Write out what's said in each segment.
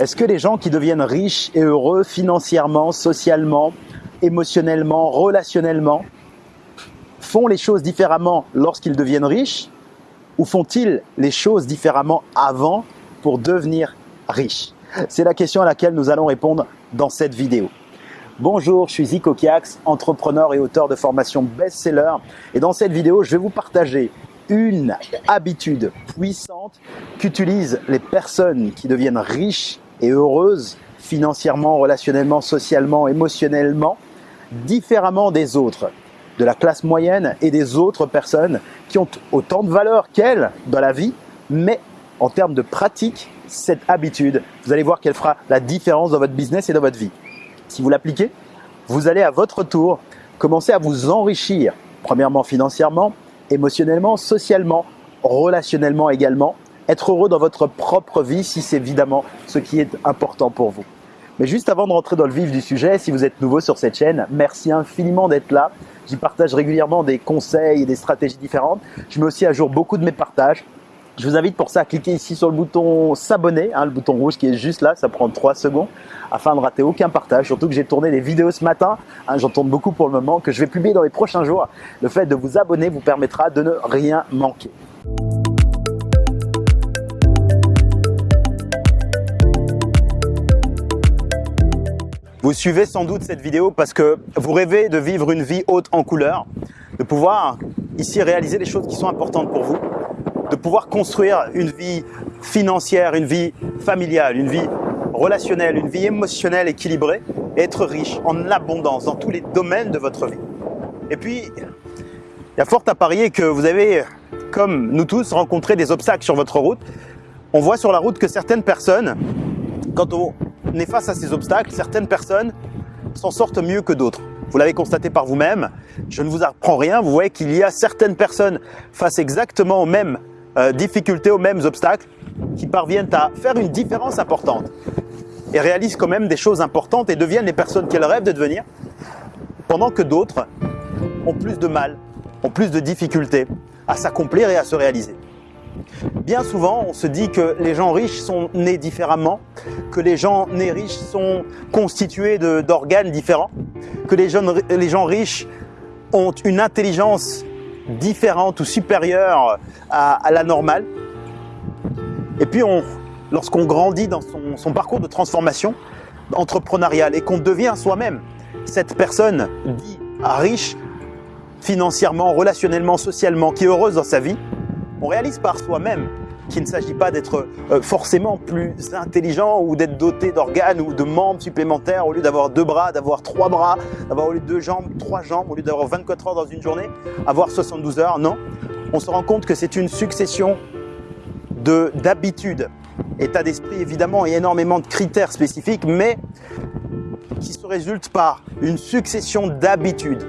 Est-ce que les gens qui deviennent riches et heureux financièrement, socialement, émotionnellement, relationnellement, font les choses différemment lorsqu'ils deviennent riches ou font-ils les choses différemment avant pour devenir riches? C'est la question à laquelle nous allons répondre dans cette vidéo. Bonjour, je suis Zico Kiax, entrepreneur et auteur de formation best-seller. Et dans cette vidéo, je vais vous partager une habitude puissante qu'utilisent les personnes qui deviennent riches et heureuses financièrement, relationnellement, socialement, émotionnellement, différemment des autres, de la classe moyenne et des autres personnes qui ont autant de valeur qu'elles dans la vie, mais en termes de pratique, cette habitude, vous allez voir qu'elle fera la différence dans votre business et dans votre vie. Si vous l'appliquez, vous allez à votre tour commencer à vous enrichir, premièrement financièrement, émotionnellement, socialement, relationnellement également, être heureux dans votre propre vie si c'est évidemment ce qui est important pour vous. Mais juste avant de rentrer dans le vif du sujet, si vous êtes nouveau sur cette chaîne, merci infiniment d'être là. J'y partage régulièrement des conseils et des stratégies différentes. Je mets aussi à jour beaucoup de mes partages. Je vous invite pour ça à cliquer ici sur le bouton s'abonner, hein, le bouton rouge qui est juste là, ça prend 3 secondes afin de rater aucun partage. Surtout que j'ai tourné des vidéos ce matin, hein, j'en tourne beaucoup pour le moment, que je vais publier dans les prochains jours. Le fait de vous abonner vous permettra de ne rien manquer. Vous suivez sans doute cette vidéo parce que vous rêvez de vivre une vie haute en couleurs, de pouvoir ici réaliser les choses qui sont importantes pour vous, de pouvoir construire une vie financière, une vie familiale, une vie relationnelle, une vie émotionnelle équilibrée et être riche en abondance dans tous les domaines de votre vie. Et puis, il y a fort à parier que vous avez, comme nous tous, rencontré des obstacles sur votre route. On voit sur la route que certaines personnes, quand on est face à ces obstacles, certaines personnes s'en sortent mieux que d'autres. Vous l'avez constaté par vous-même, je ne vous apprends rien, vous voyez qu'il y a certaines personnes face exactement aux mêmes euh, difficultés, aux mêmes obstacles, qui parviennent à faire une différence importante et réalisent quand même des choses importantes et deviennent les personnes qu'elles rêvent de devenir, pendant que d'autres ont plus de mal, ont plus de difficultés à s'accomplir et à se réaliser. Bien souvent, on se dit que les gens riches sont nés différemment, que les gens nés riches sont constitués d'organes différents, que les gens, riches ont une intelligence différente ou supérieure à, la normale. Et puis, lorsqu'on grandit dans son, son, parcours de transformation entrepreneuriale et qu'on devient soi-même cette personne dit riche financièrement, relationnellement, socialement, qui est heureuse dans sa vie, on réalise par soi-même qu'il ne s'agit pas d'être euh, forcément plus intelligent ou d'être doté d'organes ou de membres supplémentaires au lieu d'avoir deux bras, d'avoir trois bras, d'avoir au lieu de deux jambes, trois jambes, au lieu d'avoir 24 heures dans une journée, avoir 72 heures. Non, on se rend compte que c'est une succession d'habitudes, état d'esprit évidemment et énormément de critères spécifiques, mais qui se résultent par une succession d'habitudes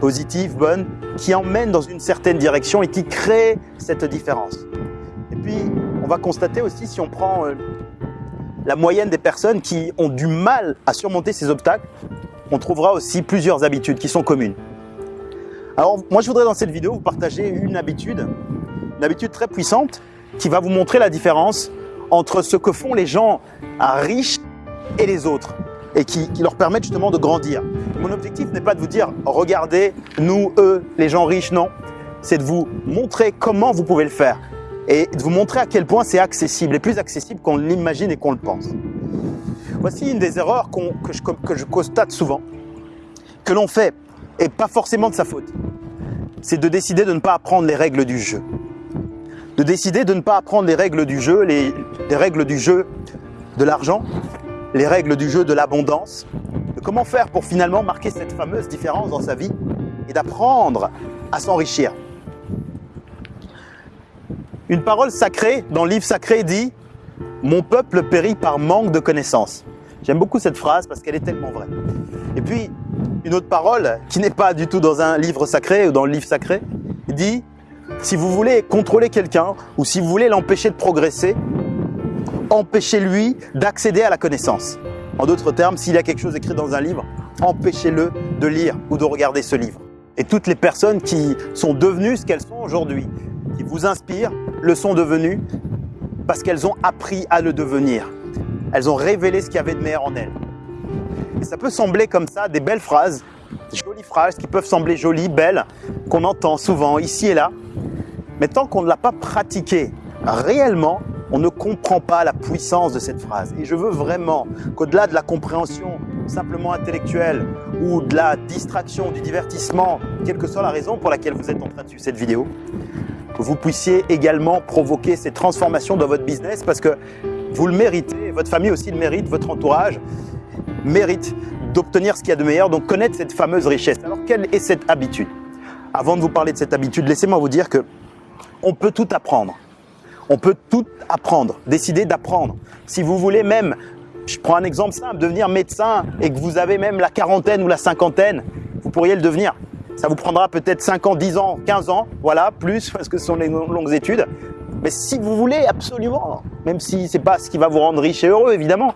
positives, bonnes, qui emmènent dans une certaine direction et qui créent cette différence. Et puis, on va constater aussi, si on prend euh, la moyenne des personnes qui ont du mal à surmonter ces obstacles, on trouvera aussi plusieurs habitudes qui sont communes. Alors, moi, je voudrais dans cette vidéo vous partager une habitude, une habitude très puissante qui va vous montrer la différence entre ce que font les gens riches et les autres et qui, leur permettent justement de grandir. Mon objectif n'est pas de vous dire regardez, nous, eux, les gens riches, non. C'est de vous montrer comment vous pouvez le faire et de vous montrer à quel point c'est accessible et plus accessible qu'on l'imagine et qu'on le pense. Voici une des erreurs que, je, constate souvent, que l'on fait, et pas forcément de sa faute. C'est de décider de ne pas apprendre les règles du jeu. De décider de ne pas apprendre les règles du jeu, les règles du jeu de l'argent, les règles du jeu de l'abondance, de comment faire pour finalement marquer cette fameuse différence dans sa vie et d'apprendre à s'enrichir. Une parole sacrée dans le livre sacré dit « Mon peuple périt par manque de connaissances ». J'aime beaucoup cette phrase parce qu'elle est tellement vraie. Et puis, une autre parole qui n'est pas du tout dans un livre sacré ou dans le livre sacré, dit « Si vous voulez contrôler quelqu'un ou si vous voulez l'empêcher de progresser, empêchez-lui d'accéder à la connaissance. En d'autres termes, s'il y a quelque chose écrit dans un livre, empêchez-le de lire ou de regarder ce livre. Et toutes les personnes qui sont devenues ce qu'elles sont aujourd'hui, qui vous inspirent, le sont devenues parce qu'elles ont appris à le devenir. elles ont révélé ce qu'il y avait de meilleur en elles. Et ça peut sembler comme ça, des belles phrases, des jolies phrases qui peuvent sembler jolies, belles, qu'on entend souvent ici et là. Mais tant qu'on ne l'a pas pratiqué réellement, on ne comprend pas la puissance de cette phrase. Et je veux vraiment qu'au-delà de la compréhension simplement intellectuelle ou de la distraction, du divertissement, quelle que soit la raison pour laquelle vous êtes en train de suivre cette vidéo, vous puissiez également provoquer ces transformations dans votre business parce que vous le méritez, votre famille aussi le mérite, votre entourage mérite d'obtenir ce qu'il y a de meilleur, donc connaître cette fameuse richesse. Alors quelle est cette habitude? Avant de vous parler de cette habitude, laissez-moi vous dire que on peut tout apprendre. On peut tout apprendre, décider d'apprendre. Si vous voulez même, je prends un exemple simple, devenir médecin et que vous avez même la quarantaine ou la cinquantaine, vous pourriez le devenir. Ça vous prendra peut-être 5 ans, 10 ans, 15 ans, voilà, plus parce que ce sont les longues études. Mais si vous voulez absolument, même si c'est pas ce qui va vous rendre riche et heureux évidemment,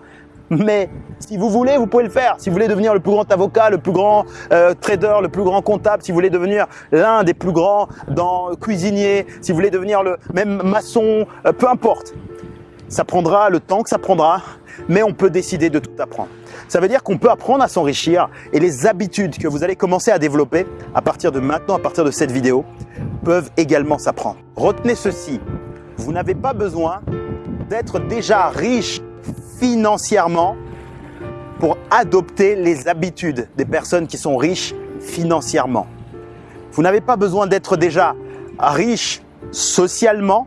mais si vous voulez, vous pouvez le faire. Si vous voulez devenir le plus grand avocat, le plus grand euh, trader, le plus grand comptable, si vous voulez devenir l'un des plus grands dans cuisinier, si vous voulez devenir le même maçon, euh, peu importe. Ça prendra le temps que ça prendra, mais on peut décider de tout apprendre. Ça veut dire qu'on peut apprendre à s'enrichir et les habitudes que vous allez commencer à développer à partir de maintenant, à partir de cette vidéo, peuvent également s'apprendre. Retenez ceci, vous n'avez pas besoin d'être déjà riche financièrement pour adopter les habitudes des personnes qui sont riches financièrement. Vous n'avez pas besoin d'être déjà riche socialement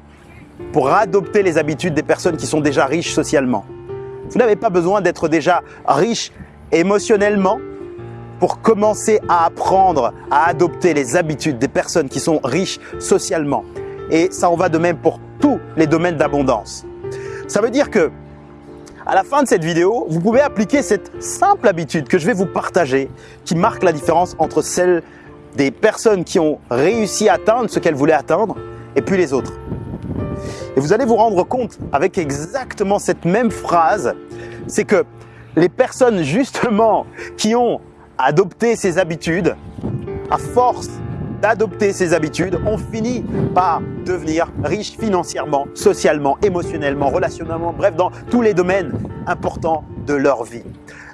pour adopter les habitudes des personnes qui sont déjà riches socialement. Vous n'avez pas besoin d'être déjà riche émotionnellement pour commencer à apprendre à adopter les habitudes des personnes qui sont riches socialement. Et ça en va de même pour tous les domaines d'abondance. Ça veut dire que à la fin de cette vidéo, vous pouvez appliquer cette simple habitude que je vais vous partager qui marque la différence entre celle des personnes qui ont réussi à atteindre ce qu'elles voulaient atteindre et puis les autres. Et vous allez vous rendre compte avec exactement cette même phrase, c'est que les personnes justement qui ont adopté ces habitudes, à force d'adopter ces habitudes, ont fini par devenir riches financièrement, socialement, émotionnellement, relationnellement, bref, dans tous les domaines importants de leur vie.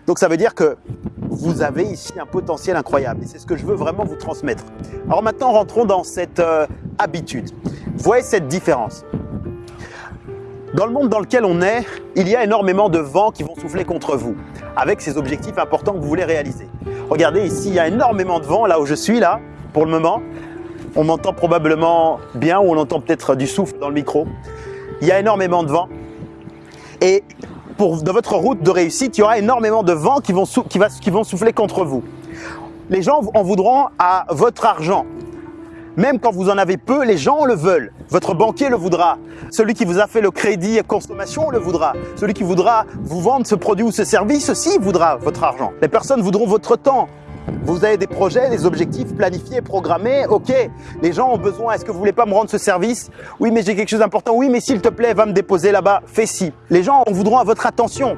Donc ça veut dire que vous avez ici un potentiel incroyable et c'est ce que je veux vraiment vous transmettre. Alors maintenant, rentrons dans cette euh, habitude. Voyez cette différence. Dans le monde dans lequel on est, il y a énormément de vents qui vont souffler contre vous avec ces objectifs importants que vous voulez réaliser. Regardez ici, il y a énormément de vent là où je suis là pour le moment. On m'entend probablement bien ou on entend peut-être du souffle dans le micro. Il y a énormément de vent. Et dans votre route de réussite, il y aura énormément de vent qui vont, souffler contre vous. Les gens en voudront à votre argent. Même quand vous en avez peu, les gens le veulent. Votre banquier le voudra. Celui qui vous a fait le crédit à consommation le voudra. Celui qui voudra vous vendre ce produit ou ce service aussi voudra votre argent. Les personnes voudront votre temps, vous avez des projets, des objectifs planifiés, programmés. Ok, les gens ont besoin. Est-ce que vous voulez pas me rendre ce service? Oui, mais j'ai quelque chose d'important. Oui, mais s'il te plaît, va me déposer là-bas. Fais ci. Les gens voudront à votre attention.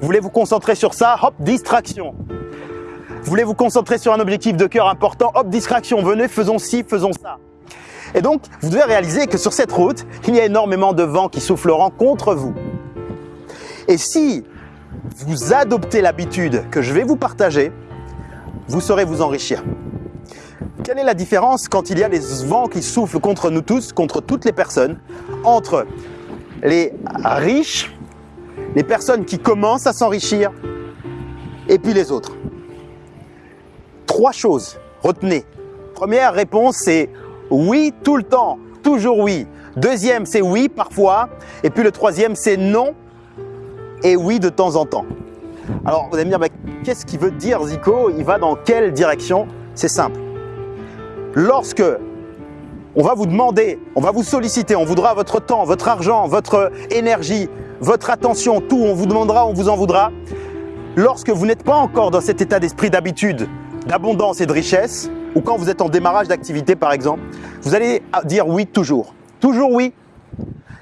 Vous voulez vous concentrer sur ça? Hop, distraction. Vous voulez vous concentrer sur un objectif de cœur important? Hop, distraction. Venez, faisons ci, faisons ça. Et donc, vous devez réaliser que sur cette route, il y a énormément de vent qui souffleront contre vous. Et si vous adoptez l'habitude que je vais vous partager, vous saurez vous enrichir. Quelle est la différence quand il y a des vents qui soufflent contre nous tous, contre toutes les personnes, entre les riches, les personnes qui commencent à s'enrichir, et puis les autres? Trois choses, retenez. Première réponse, c'est oui tout le temps, toujours oui. Deuxième, c'est oui parfois. Et puis le troisième, c'est non et oui de temps en temps. Alors vous allez me dire, qu'est-ce qu'il veut dire Zico? Il va dans quelle direction? C'est simple. Lorsque on va vous demander, on va vous solliciter, on voudra votre temps, votre argent, votre énergie, votre attention, tout, on vous demandera, on vous en voudra. Lorsque vous n'êtes pas encore dans cet état d'esprit d'habitude, d'abondance et de richesse, ou quand vous êtes en démarrage d'activité par exemple, vous allez dire oui toujours. Toujours oui.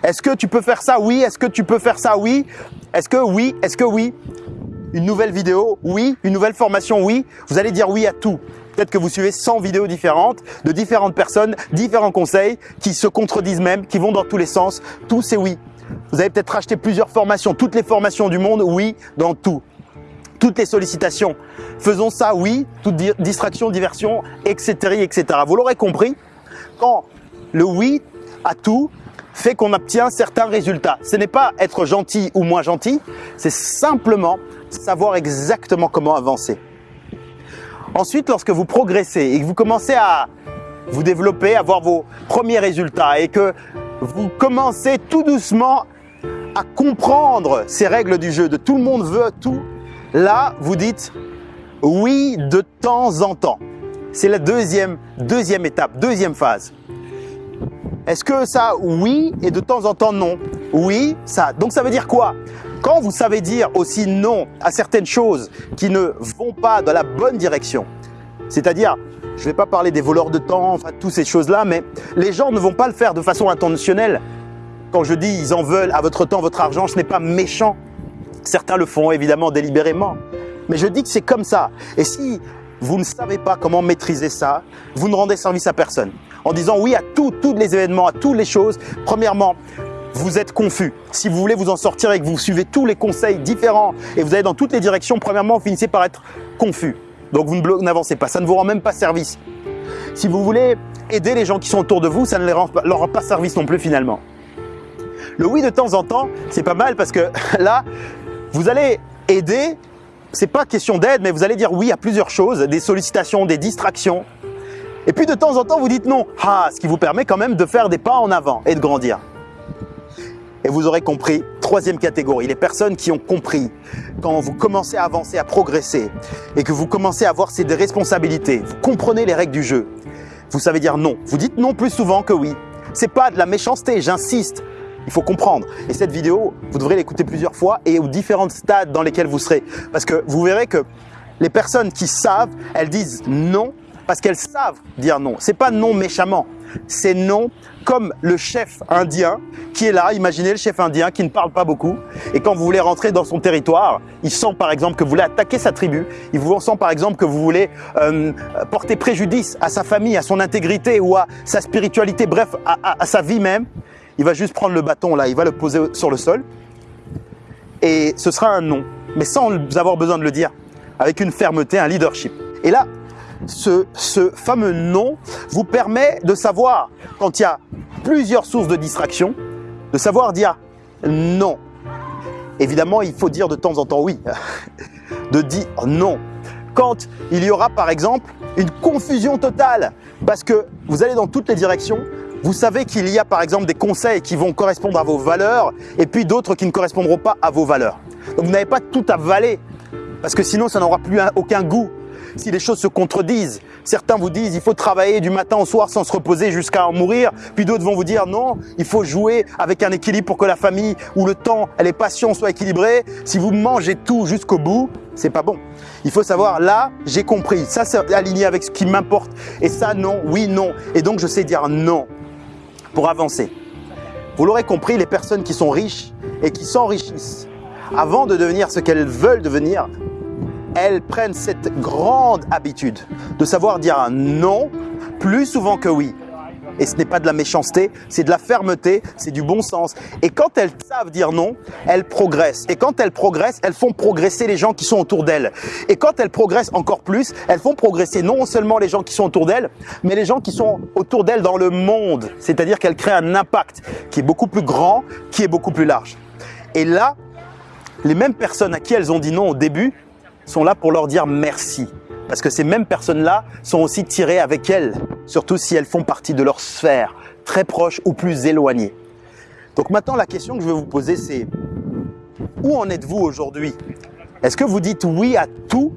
Est-ce que tu peux faire ça? Oui. Est-ce que tu peux faire ça? Oui. Est-ce que oui? Est-ce que oui? Une nouvelle vidéo, oui. Une nouvelle formation, oui. Vous allez dire oui à tout. Peut-être que vous suivez 100 vidéos différentes, de différentes personnes, différents conseils, qui se contredisent même, qui vont dans tous les sens. Tout c'est oui. Vous avez peut-être acheté plusieurs formations, toutes les formations du monde, oui, dans tout. Toutes les sollicitations. Faisons ça, oui, toute distraction, diversion, etc. etc. Vous l'aurez compris, quand le oui à tout fait qu'on obtient certains résultats. Ce n'est pas être gentil ou moins gentil, c'est simplement savoir exactement comment avancer. Ensuite, lorsque vous progressez et que vous commencez à vous développer, à voir vos premiers résultats et que vous commencez tout doucement à comprendre ces règles du jeu, de tout le monde veut tout, là, vous dites oui de temps en temps. C'est la deuxième, deuxième étape, deuxième phase. Est-ce que ça, oui, et de temps en temps, non? Oui, ça. Donc ça veut dire quoi? Quand vous savez dire aussi non à certaines choses qui ne vont pas dans la bonne direction, c'est-à-dire, je ne vais pas parler des voleurs de temps, enfin, toutes ces choses-là, mais les gens ne vont pas le faire de façon intentionnelle. Quand je dis ils en veulent à votre temps, votre argent, ce n'est pas méchant. Certains le font évidemment délibérément. Mais je dis que c'est comme ça. Et si vous ne savez pas comment maîtriser ça, vous ne rendez service à personne. En disant oui à tous les événements, à toutes les choses, premièrement, vous êtes confus. Si vous voulez vous en sortir et que vous suivez tous les conseils différents et vous allez dans toutes les directions, premièrement, vous finissez par être confus. Donc vous n'avancez pas, ça ne vous rend même pas service. Si vous voulez aider les gens qui sont autour de vous, ça ne leur rend pas service non plus finalement. Le oui de temps en temps, c'est pas mal parce que là, vous allez aider c'est pas question d'aide, mais vous allez dire oui à plusieurs choses, des sollicitations, des distractions. Et puis de temps en temps, vous dites non. Ah, ce qui vous permet quand même de faire des pas en avant et de grandir. Et vous aurez compris, troisième catégorie, les personnes qui ont compris quand vous commencez à avancer, à progresser et que vous commencez à avoir ces responsabilités, vous comprenez les règles du jeu, vous savez dire non. Vous dites non plus souvent que oui. C'est pas de la méchanceté, j'insiste. Il faut comprendre. Et cette vidéo, vous devrez l'écouter plusieurs fois et aux différents stades dans lesquels vous serez. Parce que vous verrez que les personnes qui savent, elles disent non parce qu'elles savent dire non. C'est pas non méchamment, c'est non comme le chef indien qui est là. Imaginez le chef indien qui ne parle pas beaucoup. Et quand vous voulez rentrer dans son territoire, il sent par exemple que vous voulez attaquer sa tribu, il vous sent par exemple que vous voulez euh, porter préjudice à sa famille, à son intégrité ou à sa spiritualité, bref, à sa vie même. Il va juste prendre le bâton là, il va le poser sur le sol. Et ce sera un non, mais sans avoir besoin de le dire, avec une fermeté, un leadership. Et là, ce, ce fameux non vous permet de savoir, quand il y a plusieurs sources de distraction, de savoir dire non. Évidemment, il faut dire de temps en temps oui, de dire non. Quand il y aura par exemple une confusion totale, parce que vous allez dans toutes les directions, vous savez qu'il y a par exemple des conseils qui vont correspondre à vos valeurs et puis d'autres qui ne correspondront pas à vos valeurs. Donc vous n'avez pas tout à avaler parce que sinon ça n'aura plus aucun goût. Si les choses se contredisent, certains vous disent il faut travailler du matin au soir sans se reposer jusqu'à en mourir, puis d'autres vont vous dire non, il faut jouer avec un équilibre pour que la famille ou le temps et les passions soient équilibrés. Si vous mangez tout jusqu'au bout, c'est pas bon. Il faut savoir, là, j'ai compris, ça c'est aligné avec ce qui m'importe, et ça non, oui, non. Et donc je sais dire non pour avancer. Vous l'aurez compris, les personnes qui sont riches et qui s'enrichissent avant de devenir ce qu'elles veulent devenir, elles prennent cette grande habitude de savoir dire un non plus souvent que oui. Et ce n'est pas de la méchanceté, c'est de la fermeté, c'est du bon sens. Et quand elles savent dire non, elles progressent. Et quand elles progressent, elles font progresser les gens qui sont autour d'elles. Et quand elles progressent encore plus, elles font progresser non seulement les gens qui sont autour d'elles, mais les gens qui sont autour d'elles dans le monde. C'est-à-dire qu'elles créent un impact qui est beaucoup plus grand, qui est beaucoup plus large. Et là, les mêmes personnes à qui elles ont dit non au début sont là pour leur dire merci. Parce que ces mêmes personnes-là sont aussi tirées avec elles, surtout si elles font partie de leur sphère, très proche ou plus éloignée. Donc maintenant, la question que je vais vous poser, c'est où en êtes-vous aujourd'hui? Est-ce que vous dites oui à tout?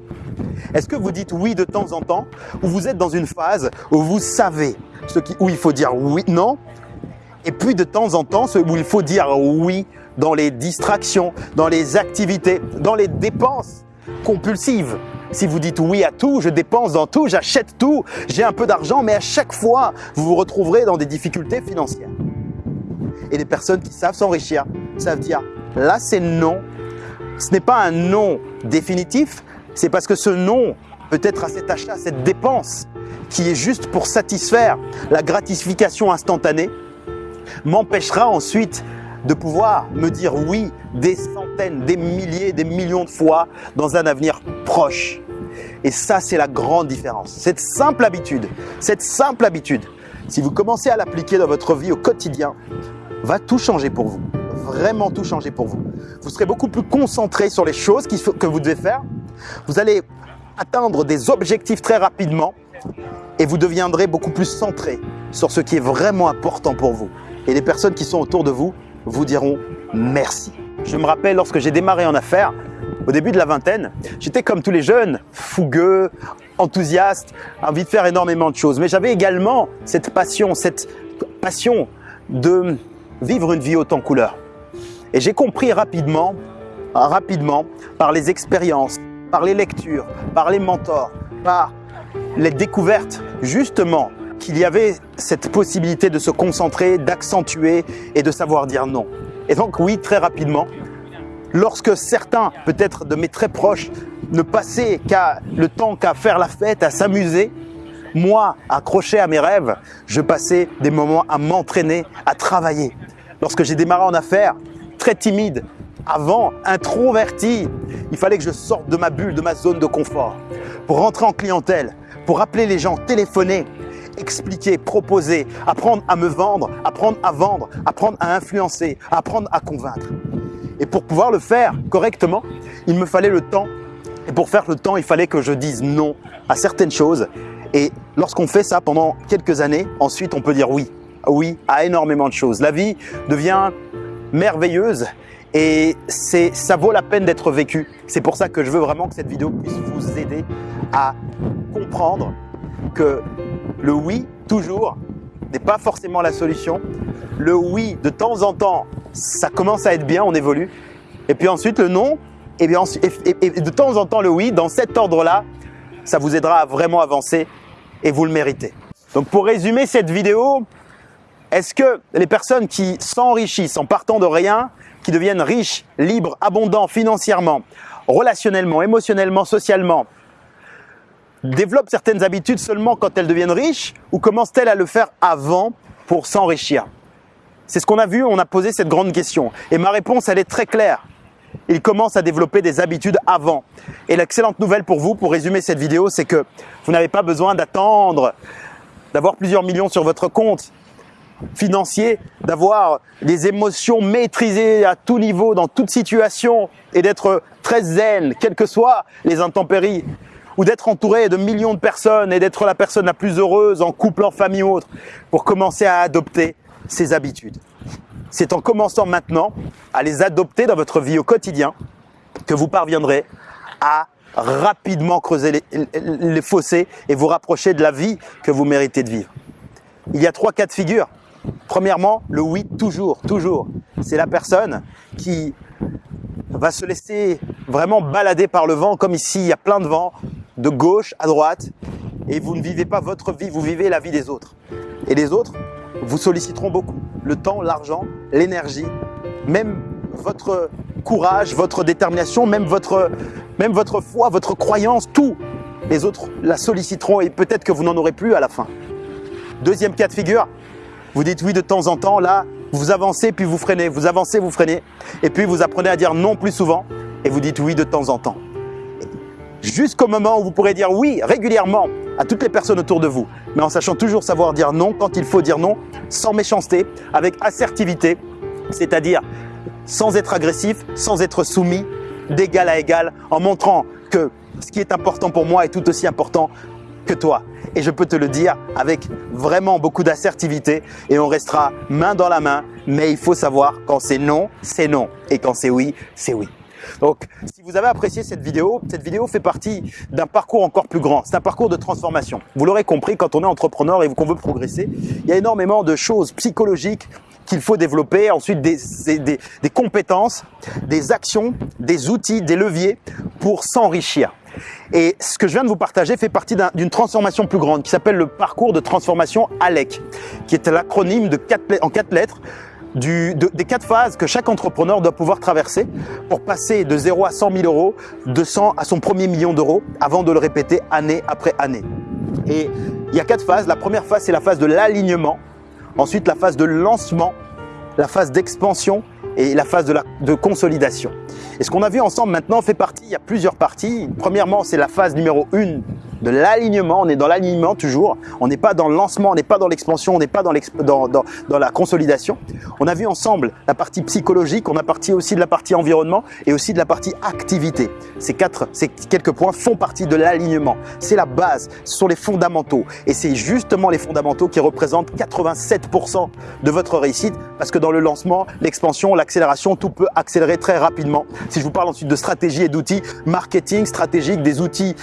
Est-ce que vous dites oui de temps en temps? Ou vous êtes dans une phase où vous savez ce qui, où il faut dire oui, non? Et puis de temps en temps, où il faut dire oui dans les distractions, dans les activités, dans les dépenses compulsives si vous dites oui à tout, je dépense dans tout, j'achète tout, j'ai un peu d'argent, mais à chaque fois, vous vous retrouverez dans des difficultés financières. Et les personnes qui savent s'enrichir savent dire, là c'est non. Ce n'est pas un non définitif, c'est parce que ce non peut-être à cet achat, cette dépense, qui est juste pour satisfaire la gratification instantanée, m'empêchera ensuite de pouvoir me dire oui des centaines, des milliers, des millions de fois dans un avenir proche. Et ça, c'est la grande différence. Cette simple habitude, cette simple habitude, si vous commencez à l'appliquer dans votre vie au quotidien, va tout changer pour vous. Vraiment tout changer pour vous. Vous serez beaucoup plus concentré sur les choses que vous devez faire. Vous allez atteindre des objectifs très rapidement et vous deviendrez beaucoup plus centré sur ce qui est vraiment important pour vous. Et les personnes qui sont autour de vous vous diront merci. Je me rappelle lorsque j'ai démarré en affaires, au début de la vingtaine, j'étais comme tous les jeunes, fougueux, enthousiaste, envie de faire énormément de choses. Mais j'avais également cette passion, cette passion de vivre une vie haute en couleur. Et j'ai compris rapidement, rapidement, par les expériences, par les lectures, par les mentors, par les découvertes, justement, qu'il y avait cette possibilité de se concentrer, d'accentuer et de savoir dire non. Et donc oui, très rapidement, lorsque certains, peut-être de mes très proches, ne passaient qu'à le temps qu'à faire la fête, à s'amuser, moi, accroché à mes rêves, je passais des moments à m'entraîner, à travailler. Lorsque j'ai démarré en affaires, très timide, avant, introverti, il fallait que je sorte de ma bulle, de ma zone de confort. Pour rentrer en clientèle, pour appeler les gens, téléphoner, expliquer, proposer, apprendre à me vendre, apprendre à vendre, apprendre à influencer, apprendre à convaincre. Et pour pouvoir le faire correctement, il me fallait le temps. Et pour faire le temps, il fallait que je dise non à certaines choses. Et lorsqu'on fait ça pendant quelques années, ensuite on peut dire oui. Oui à énormément de choses. La vie devient merveilleuse et ça vaut la peine d'être vécu. C'est pour ça que je veux vraiment que cette vidéo puisse vous aider à comprendre que le oui, toujours, n'est pas forcément la solution. Le oui, de temps en temps, ça commence à être bien, on évolue. Et puis ensuite, le non, et, bien, de temps en temps, le oui, dans cet ordre-là, ça vous aidera à vraiment avancer et vous le méritez. Donc pour résumer cette vidéo, est-ce que les personnes qui s'enrichissent en partant de rien, qui deviennent riches, libres, abondants financièrement, relationnellement, émotionnellement, socialement, développent certaines habitudes seulement quand elles deviennent riches ou commencent-elles à le faire avant pour s'enrichir? C'est ce qu'on a vu, on a posé cette grande question. Et ma réponse, elle est très claire. Ils commencent à développer des habitudes avant. Et l'excellente nouvelle pour vous, pour résumer cette vidéo, c'est que vous n'avez pas besoin d'attendre, d'avoir plusieurs millions sur votre compte financier, d'avoir des émotions maîtrisées à tout niveau, dans toute situation, et d'être très zen, quelles que soient les intempéries ou d'être entouré de millions de personnes et d'être la personne la plus heureuse en couple, en famille ou autre, pour commencer à adopter ces habitudes. C'est en commençant maintenant à les adopter dans votre vie au quotidien que vous parviendrez à rapidement creuser les, fossés et vous rapprocher de la vie que vous méritez de vivre. Il y a trois cas de figure. Premièrement, le oui toujours, toujours. C'est la personne qui va se laisser vraiment balader par le vent, comme ici, il y a plein de vent, de gauche à droite et vous ne vivez pas votre vie, vous vivez la vie des autres. Et les autres vous solliciteront beaucoup. Le temps, l'argent, l'énergie, même votre courage, votre détermination, même votre, foi, votre croyance, tout. Les autres la solliciteront et peut-être que vous n'en aurez plus à la fin. Deuxième cas de figure, vous dites oui de temps en temps, là, vous avancez puis vous freinez, vous avancez, vous freinez, et puis vous apprenez à dire non plus souvent, et vous dites oui de temps en temps jusqu'au moment où vous pourrez dire oui régulièrement à toutes les personnes autour de vous, mais en sachant toujours savoir dire non quand il faut dire non, sans méchanceté, avec assertivité, c'est-à-dire sans être agressif, sans être soumis, d'égal à égal, en montrant que ce qui est important pour moi est tout aussi important que toi. Et je peux te le dire avec vraiment beaucoup d'assertivité et on restera main dans la main, mais il faut savoir quand c'est non, c'est non, et quand c'est oui, c'est oui. Donc, si vous avez apprécié cette vidéo, cette vidéo fait partie d'un parcours encore plus grand. C'est un parcours de transformation. Vous l'aurez compris, quand on est entrepreneur et qu'on veut progresser, il y a énormément de choses psychologiques qu'il faut développer, ensuite des, compétences, des actions, des outils, des leviers pour s'enrichir. Et ce que je viens de vous partager fait partie d'une transformation plus grande qui s'appelle le parcours de transformation ALEC, qui est l'acronyme en quatre lettres du, des quatre phases que chaque entrepreneur doit pouvoir traverser pour passer de 0 à 100 000 euros, de 100 à son premier million d'euros avant de le répéter année après année. Et il y a quatre phases. La première phase, c'est la phase de l'alignement. Ensuite, la phase de lancement, la phase d'expansion et la phase de, la, consolidation. Et ce qu'on a vu ensemble maintenant fait partie, il y a plusieurs parties. Premièrement, c'est la phase numéro 1 de l'alignement. On est dans l'alignement toujours. On n'est pas dans le lancement, on n'est pas dans l'expansion, on n'est pas dans, la consolidation. On a vu ensemble la partie psychologique, on a parti aussi de la partie environnement et aussi de la partie activité. Ces quatre, ces quelques points font partie de l'alignement. C'est la base, ce sont les fondamentaux. Et c'est justement les fondamentaux qui représentent 87% de votre réussite parce que dans le lancement, l'expansion, l'accélération, tout peut accélérer très rapidement. Si je vous parle ensuite de stratégie et d'outils marketing stratégiques, des outils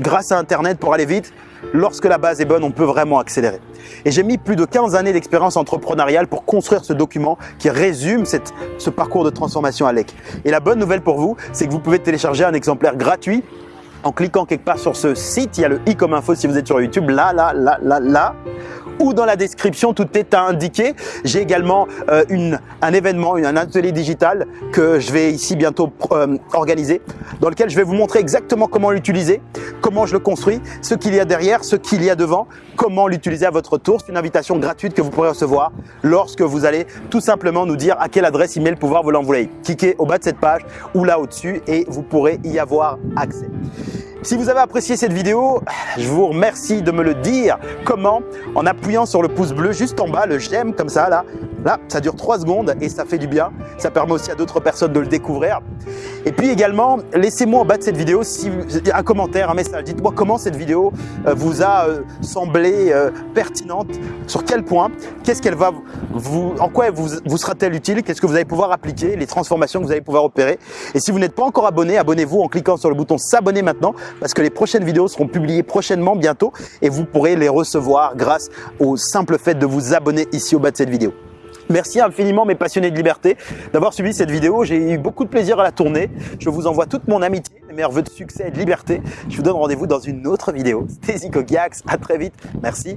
grâce à Internet pour aller vite, lorsque la base est bonne, on peut vraiment accélérer. Et j'ai mis plus de 15 années d'expérience entrepreneuriale pour construire ce document qui résume ce parcours de transformation à l'EC. Et la bonne nouvelle pour vous, c'est que vous pouvez télécharger un exemplaire gratuit en cliquant quelque part sur ce site. Il y a le i comme info si vous êtes sur YouTube, là, là, là, là, là ou dans la description, tout est indiqué. J'ai également euh, une, un événement, un atelier digital que je vais ici bientôt euh, organiser, dans lequel je vais vous montrer exactement comment l'utiliser, comment je le construis, ce qu'il y a derrière, ce qu'il y a devant, comment l'utiliser à votre tour. C'est une invitation gratuite que vous pourrez recevoir lorsque vous allez tout simplement nous dire à quelle adresse email pouvoir vous l'envoyer. Cliquez au bas de cette page ou là au-dessus et vous pourrez y avoir accès. Si vous avez apprécié cette vidéo, je vous remercie de me le dire. Comment En appuyant sur le pouce bleu juste en bas, le j'aime comme ça là. Là, ça dure 3 secondes et ça fait du bien. Ça permet aussi à d'autres personnes de le découvrir. Et puis également, laissez-moi en bas de cette vidéo si, un commentaire, un message. Dites-moi comment cette vidéo euh, vous a euh, semblé euh, pertinente, sur quel point, qu'est-ce qu'elle va vous, en quoi vous, vous sera-t-elle utile, qu'est-ce que vous allez pouvoir appliquer, les transformations que vous allez pouvoir opérer. Et si vous n'êtes pas encore abonné, abonnez-vous en cliquant sur le bouton s'abonner maintenant parce que les prochaines vidéos seront publiées prochainement, bientôt, et vous pourrez les recevoir grâce au simple fait de vous abonner ici au bas de cette vidéo. Merci infiniment mes passionnés de liberté d'avoir suivi cette vidéo. J'ai eu beaucoup de plaisir à la tourner. Je vous envoie toute mon amitié, mes meilleurs voeux de succès et de liberté. Je vous donne rendez-vous dans une autre vidéo. C'était Zico Giax. À très vite. Merci.